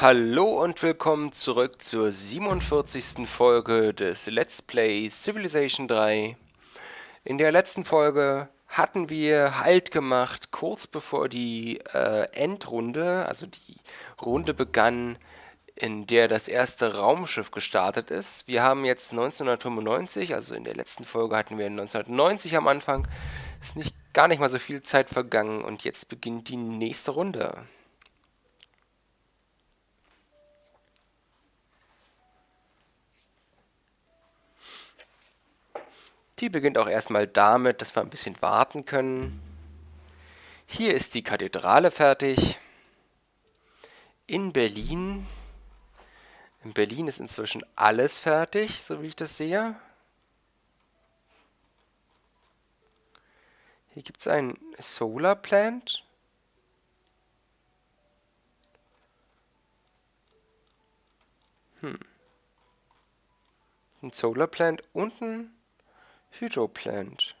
Hallo und willkommen zurück zur 47. Folge des Let's Play Civilization 3. In der letzten Folge hatten wir Halt gemacht, kurz bevor die äh, Endrunde, also die Runde begann, in der das erste Raumschiff gestartet ist. Wir haben jetzt 1995, also in der letzten Folge hatten wir 1990 am Anfang. Ist nicht gar nicht mal so viel Zeit vergangen und jetzt beginnt die nächste Runde. Die beginnt auch erstmal damit, dass wir ein bisschen warten können. Hier ist die Kathedrale fertig. In Berlin. In Berlin ist inzwischen alles fertig, so wie ich das sehe. Hier gibt es ein Solar Plant. Hm. Ein Solar Plant unten Hydroplant.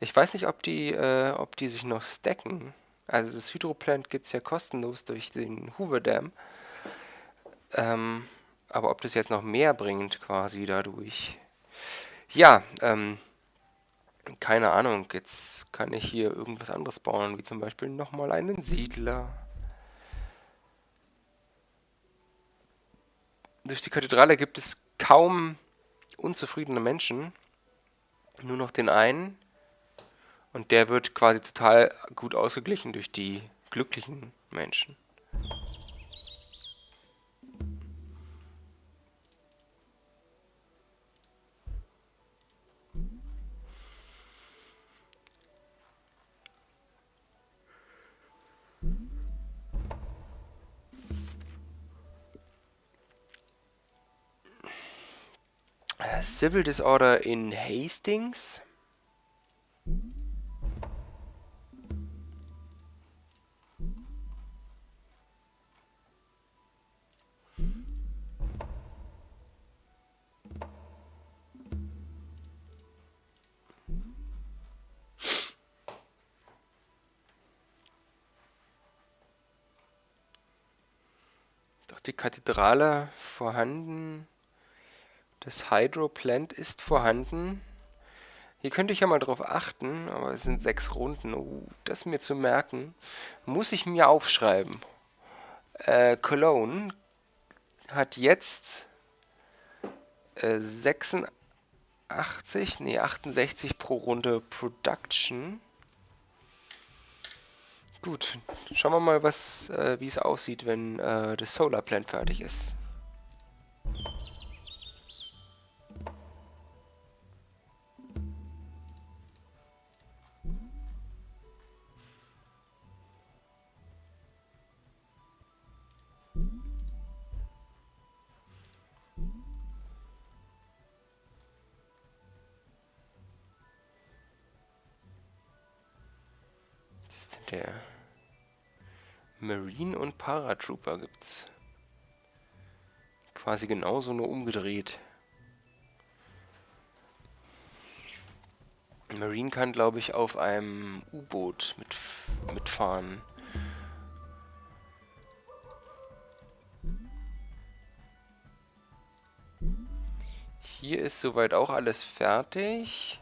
Ich weiß nicht, ob die, äh, ob die sich noch stacken. Also das Hydroplant gibt es ja kostenlos durch den Hoover Dam. Ähm, aber ob das jetzt noch mehr bringt quasi dadurch. Ja, ähm, keine Ahnung. Jetzt kann ich hier irgendwas anderes bauen, wie zum Beispiel nochmal einen Siedler. Durch die Kathedrale gibt es kaum unzufriedene Menschen nur noch den einen. Und der wird quasi total gut ausgeglichen durch die glücklichen Menschen. Civil Disorder in Hastings. Doch die Kathedrale vorhanden. Das Hydroplant ist vorhanden. Hier könnte ich ja mal drauf achten, aber es sind sechs Runden. Uh, das mir zu merken, muss ich mir aufschreiben. Äh, Cologne hat jetzt äh, 86, nee, 68 pro Runde Production. Gut, schauen wir mal, äh, wie es aussieht, wenn äh, das Solar Plant fertig ist. Marine und Paratrooper gibt's. Quasi genauso nur umgedreht. Marine kann, glaube ich, auf einem U-Boot mit, mitfahren. Hier ist soweit auch alles fertig.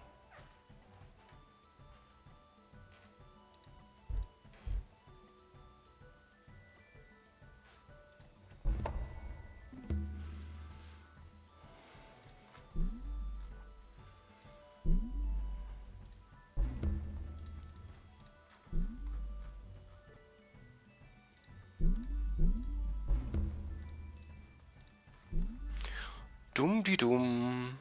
Dumm die dumm.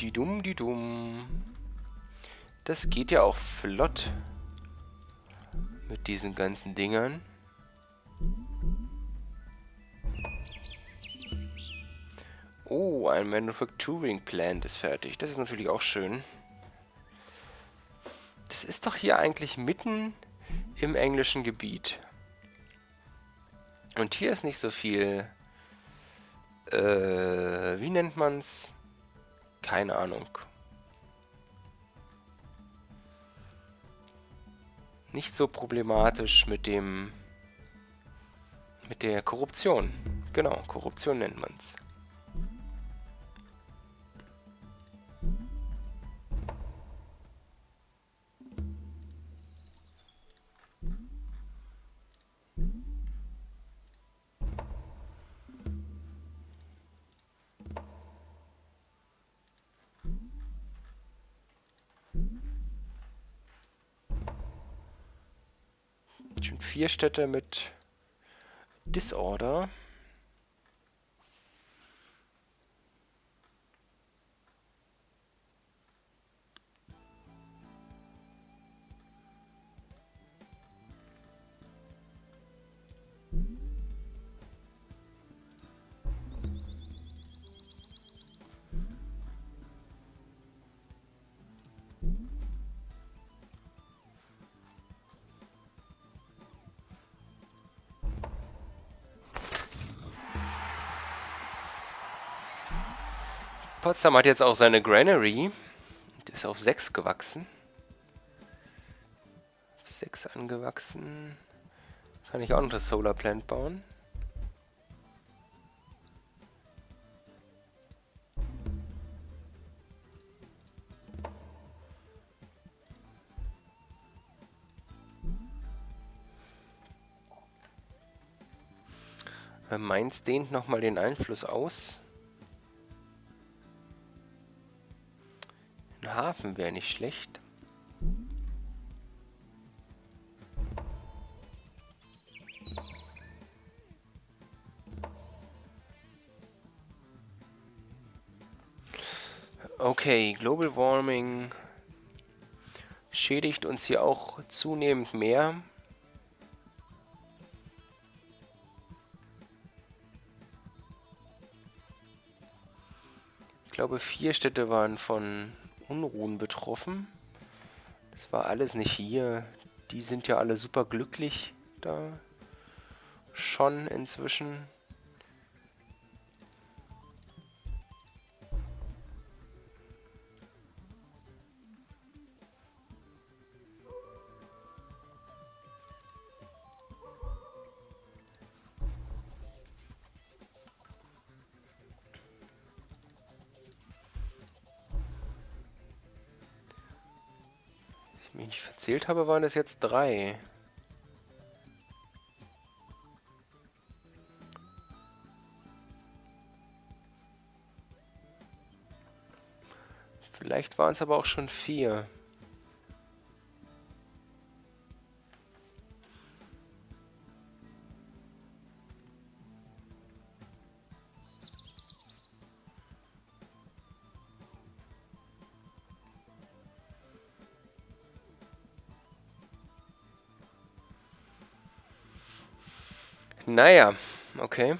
Die dumm die dumm. Das geht ja auch flott. Mit diesen ganzen Dingern. Oh, ein Manufacturing Plant ist fertig. Das ist natürlich auch schön. Das ist doch hier eigentlich mitten im englischen Gebiet. Und hier ist nicht so viel äh, wie nennt man's? Keine Ahnung. Nicht so problematisch mit dem Mit der Korruption. Genau, Korruption nennt man Schon vier Städte mit Disorder. Potsdam hat jetzt auch seine Granary. Die ist auf 6 gewachsen. 6 angewachsen. Kann ich auch noch das Solar Plant bauen. Mainz dehnt nochmal den Einfluss aus. Hafen wäre nicht schlecht. Okay, Global Warming schädigt uns hier auch zunehmend mehr. Ich glaube, vier Städte waren von Unruhen betroffen. Das war alles nicht hier. Die sind ja alle super glücklich da. Schon inzwischen. Verzählt habe, waren es jetzt drei. Vielleicht waren es aber auch schon vier. Naja, okay.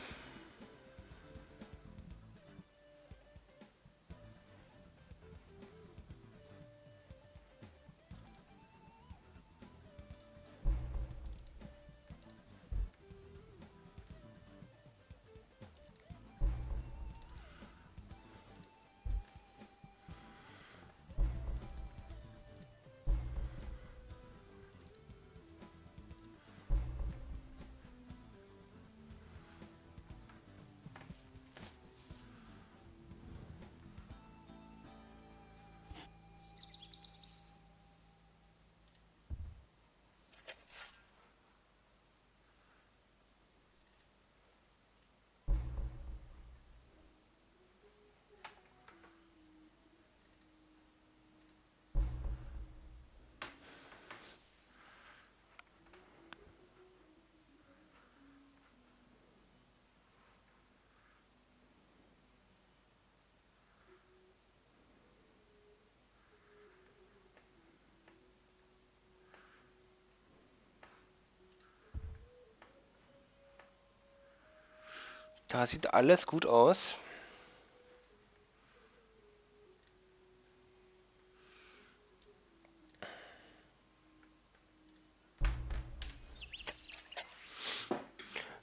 Da sieht alles gut aus.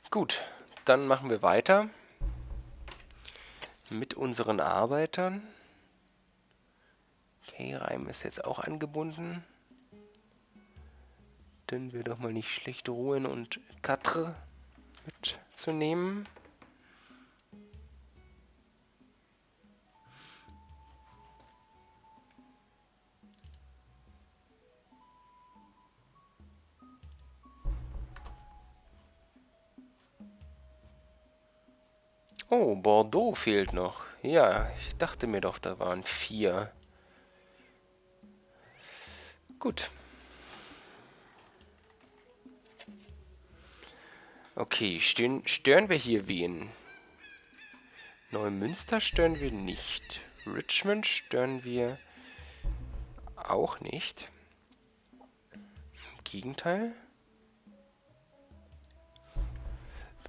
Gut, dann machen wir weiter mit unseren Arbeitern. Okay, Reim ist jetzt auch angebunden. Dann wir doch mal nicht schlecht ruhen und Quatre mitzunehmen. Oh, Bordeaux fehlt noch. Ja, ich dachte mir doch, da waren vier. Gut. Okay, stören, stören wir hier wen? Neumünster stören wir nicht. Richmond stören wir auch nicht. Im Gegenteil.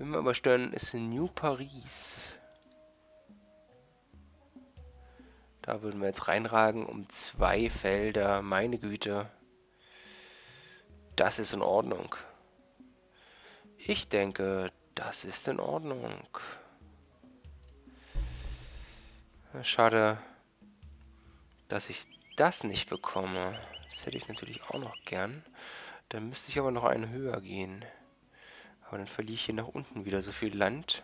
Wenn wir aber stören, ist New Paris. Da würden wir jetzt reinragen um zwei Felder. Meine Güte. Das ist in Ordnung. Ich denke, das ist in Ordnung. Schade, dass ich das nicht bekomme. Das hätte ich natürlich auch noch gern. Dann müsste ich aber noch einen höher gehen. Aber dann verliere ich hier nach unten wieder so viel Land.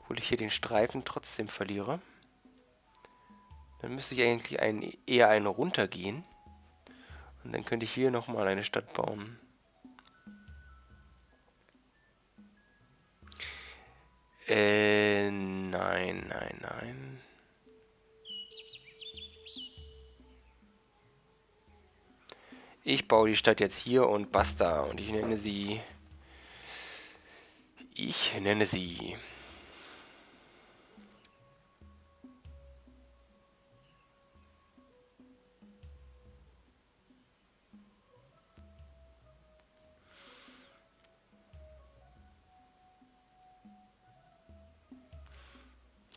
Obwohl ich hier den Streifen trotzdem verliere. Dann müsste ich eigentlich einen, eher einen runtergehen. Und dann könnte ich hier nochmal eine Stadt bauen. Äh, nein, nein, nein. Ich baue die Stadt jetzt hier und basta. Und ich nenne sie... Ich nenne sie...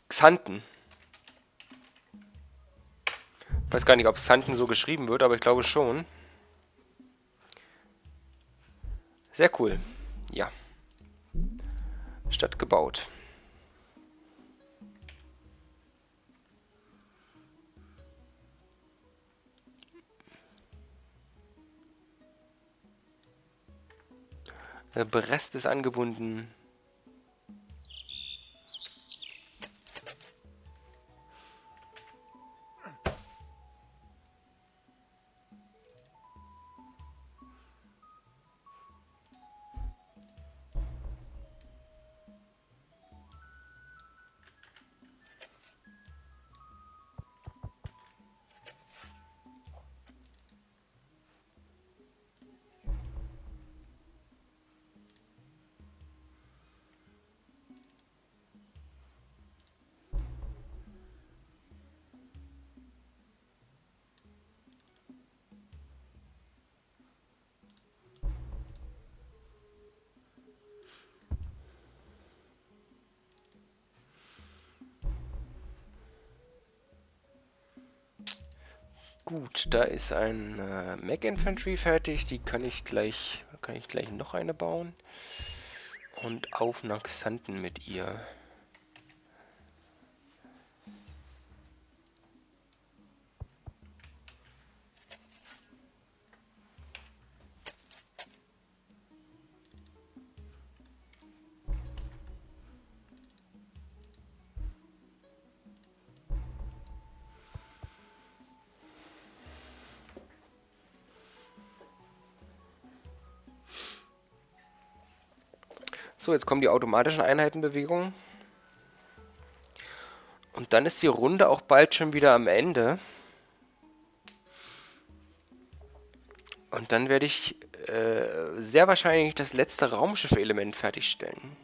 Xanten. Ich weiß gar nicht, ob Xanten so geschrieben wird, aber ich glaube schon. Sehr cool. Ja. Stadt gebaut. Äh, Brest ist angebunden. Gut, da ist ein äh, Mac Infantry fertig. Die kann ich gleich, kann ich gleich noch eine bauen. Und auf nach Xanten mit ihr. So, jetzt kommen die automatischen Einheitenbewegungen. Und dann ist die Runde auch bald schon wieder am Ende. Und dann werde ich äh, sehr wahrscheinlich das letzte Raumschiff-Element fertigstellen.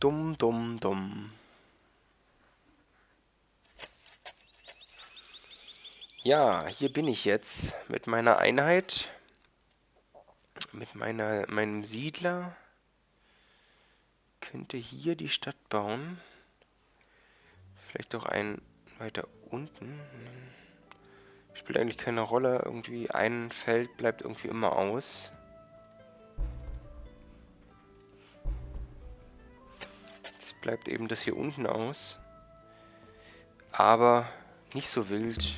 Dumm, dumm, dumm. Ja, hier bin ich jetzt mit meiner Einheit, mit meiner, meinem Siedler. Könnte hier die Stadt bauen. Vielleicht auch einen weiter unten. Spielt eigentlich keine Rolle. Irgendwie ein Feld bleibt irgendwie immer aus. Jetzt bleibt eben das hier unten aus. Aber nicht so wild.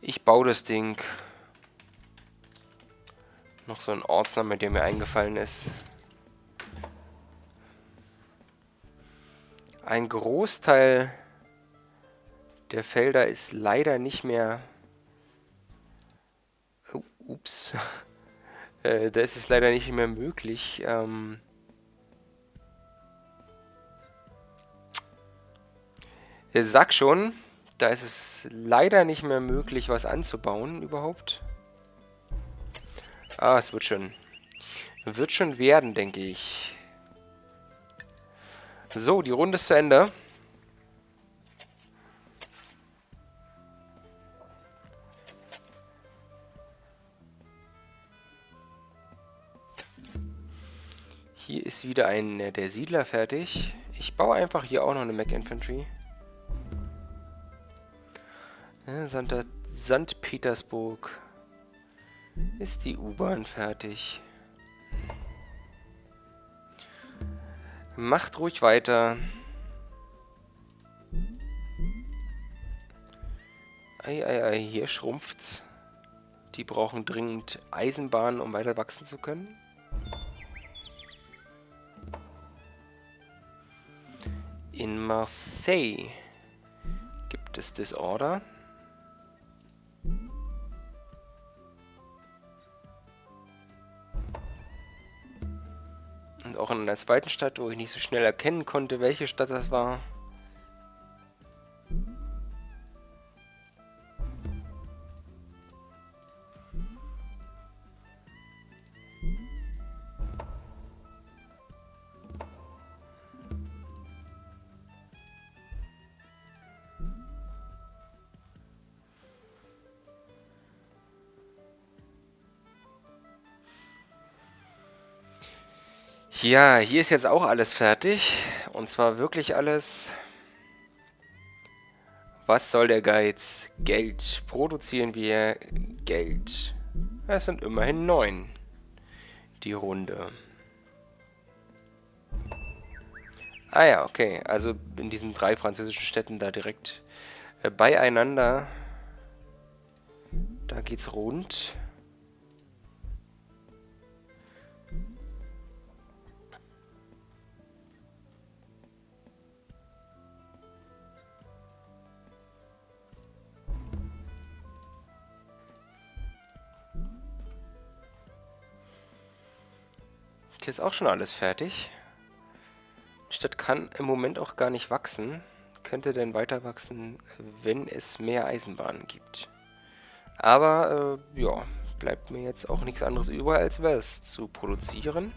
Ich baue das Ding. Noch so ein Ortsname, der mir eingefallen ist. Ein Großteil der Felder ist leider nicht mehr... Oh, ups. äh, da ist es leider nicht mehr möglich. Ähm sag schon, da ist es leider nicht mehr möglich, was anzubauen überhaupt. Ah, es wird schon. Wird schon werden, denke ich. So, die Runde ist zu Ende. Hier ist wieder ein der Siedler fertig. Ich baue einfach hier auch noch eine Mac Infantry. Ja, St. Petersburg. Ist die U-Bahn fertig? Macht ruhig weiter. Ei, ei, ei, hier schrumpft's. Die brauchen dringend Eisenbahnen, um weiter wachsen zu können. In Marseille gibt es Disorder. Auch in einer zweiten Stadt, wo ich nicht so schnell erkennen konnte, welche Stadt das war. Ja, hier ist jetzt auch alles fertig. Und zwar wirklich alles. Was soll der Geiz? Geld. Produzieren wir Geld. Es sind immerhin neun. Die Runde. Ah ja, okay. Also in diesen drei französischen Städten da direkt äh, beieinander. Da geht's rund. Ist auch schon alles fertig. Die Stadt kann im Moment auch gar nicht wachsen. Könnte denn weiter wachsen, wenn es mehr Eisenbahnen gibt. Aber, äh, ja, bleibt mir jetzt auch nichts anderes über, als was zu produzieren.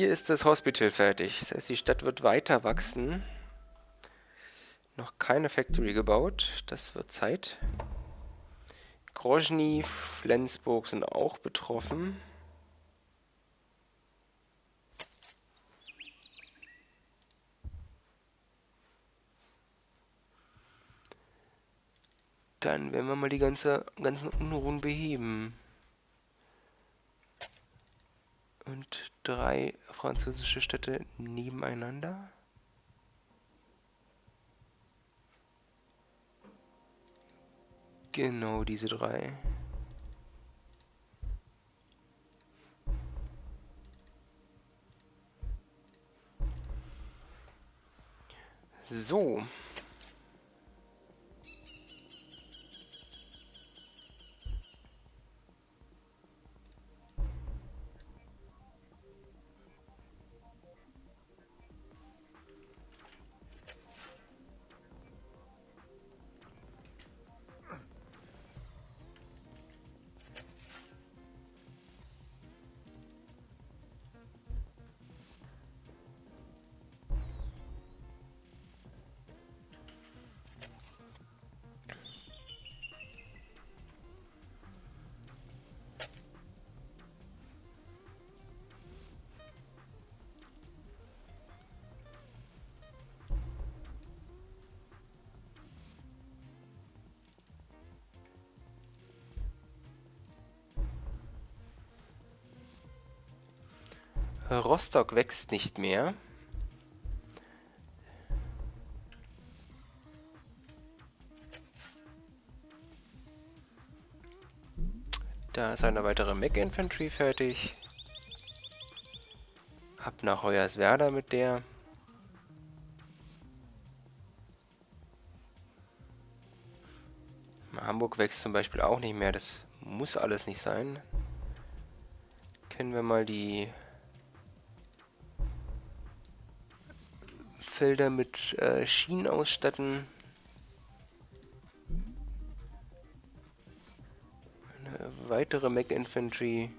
Hier ist das Hospital fertig. Das heißt, die Stadt wird weiter wachsen. Noch keine Factory gebaut. Das wird Zeit. Grozny, Flensburg sind auch betroffen. Dann werden wir mal die ganze, ganzen Unruhen beheben. Und drei französische Städte nebeneinander. Genau diese drei. So. Rostock wächst nicht mehr. Da ist eine weitere Mech Infantry fertig. Ab nach Hoyerswerda mit der. Hamburg wächst zum Beispiel auch nicht mehr. Das muss alles nicht sein. Kennen wir mal die Felder mit äh, Schienen ausstatten. Eine weitere Mech Infantry.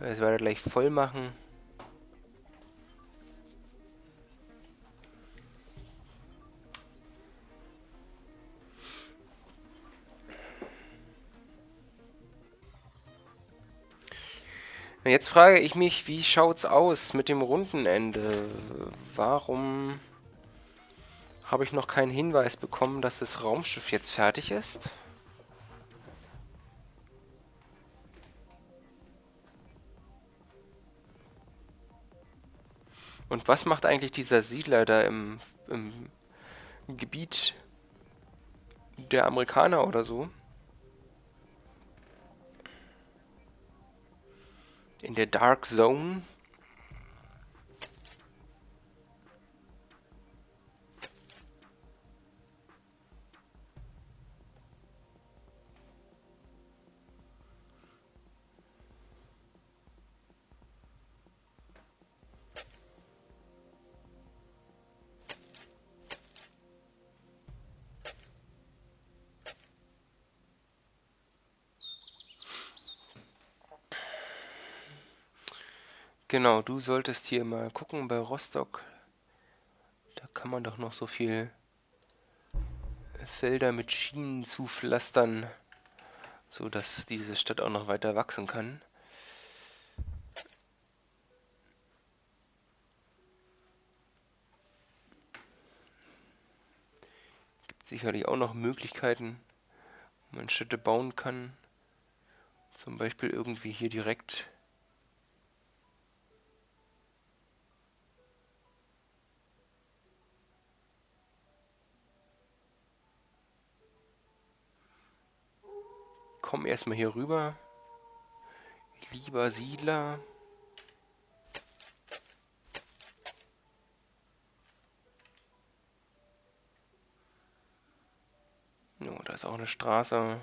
Das werde gleich voll machen. Jetzt frage ich mich, wie schaut's aus mit dem Rundenende? Warum habe ich noch keinen Hinweis bekommen, dass das Raumschiff jetzt fertig ist? Und was macht eigentlich dieser Siedler da im, im Gebiet der Amerikaner oder so? In der Dark Zone? Genau, du solltest hier mal gucken bei Rostock. Da kann man doch noch so viel Felder mit Schienen zupflastern, so dass diese Stadt auch noch weiter wachsen kann. Gibt sicherlich auch noch Möglichkeiten, wo man Städte bauen kann. Zum Beispiel irgendwie hier direkt Komm erstmal hier rüber. Lieber Siedler. No, da ist auch eine Straße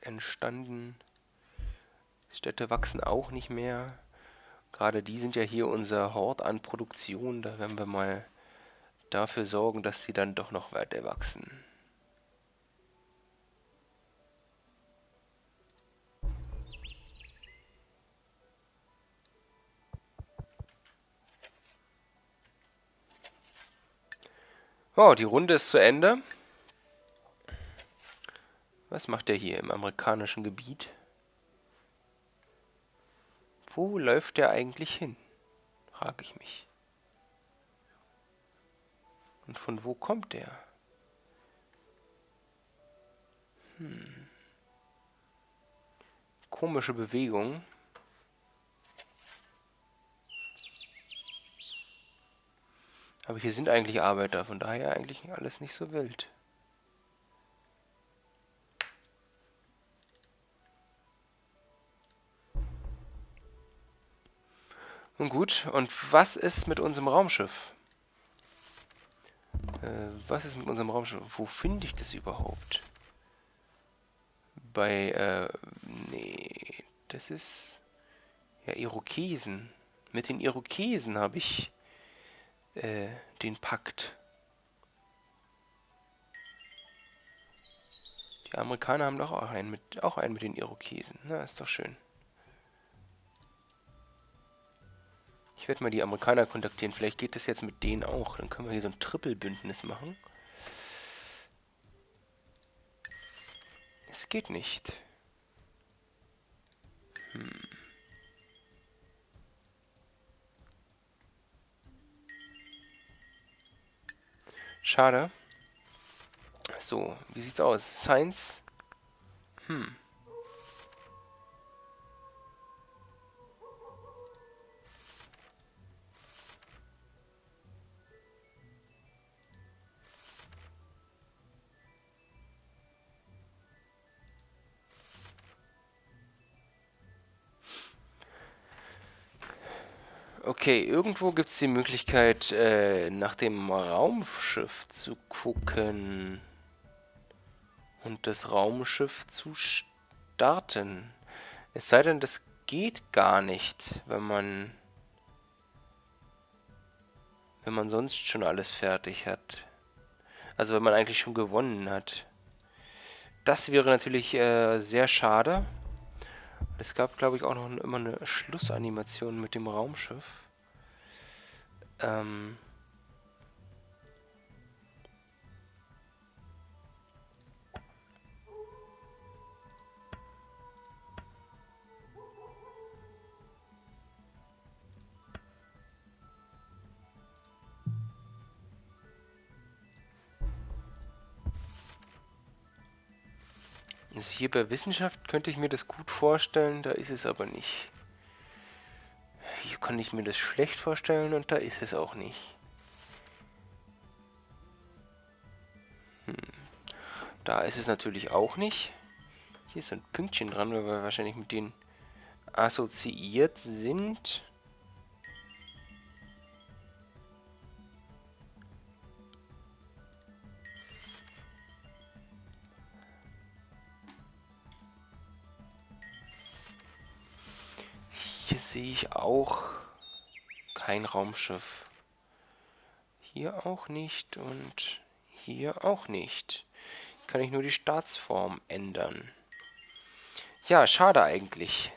entstanden. Städte wachsen auch nicht mehr. Gerade die sind ja hier unser Hort an Produktion. Da werden wir mal dafür sorgen, dass sie dann doch noch weiter wachsen. Oh, die Runde ist zu Ende. Was macht der hier im amerikanischen Gebiet? Wo läuft der eigentlich hin? Frage ich mich. Und von wo kommt der? Hm. Komische Bewegung. Aber hier sind eigentlich Arbeiter, von daher eigentlich alles nicht so wild. Nun gut, und was ist mit unserem Raumschiff? Äh, was ist mit unserem Raumschiff? Wo finde ich das überhaupt? Bei, äh, nee, das ist, ja, Irokesen. Mit den Irokesen habe ich äh, den Pakt. Die Amerikaner haben doch auch einen mit, auch einen mit den Irokesen. Na, ist doch schön. Ich werde mal die Amerikaner kontaktieren. Vielleicht geht das jetzt mit denen auch. Dann können wir hier so ein Triple-Bündnis machen. Es geht nicht. Hm. Schade. So, wie sieht's aus? Science? Hm. Okay, irgendwo gibt es die Möglichkeit, äh, nach dem Raumschiff zu gucken. Und das Raumschiff zu starten. Es sei denn, das geht gar nicht, wenn man... Wenn man sonst schon alles fertig hat. Also wenn man eigentlich schon gewonnen hat. Das wäre natürlich äh, sehr schade. Es gab, glaube ich, auch noch immer eine Schlussanimation mit dem Raumschiff. Ähm... Also hier bei Wissenschaft könnte ich mir das gut vorstellen, da ist es aber nicht. Hier kann ich mir das schlecht vorstellen und da ist es auch nicht. Hm. Da ist es natürlich auch nicht. Hier ist ein Pünktchen dran, weil wir wahrscheinlich mit denen assoziiert sind. Ich auch kein Raumschiff. Hier auch nicht und hier auch nicht. Kann ich nur die Staatsform ändern. Ja, schade eigentlich.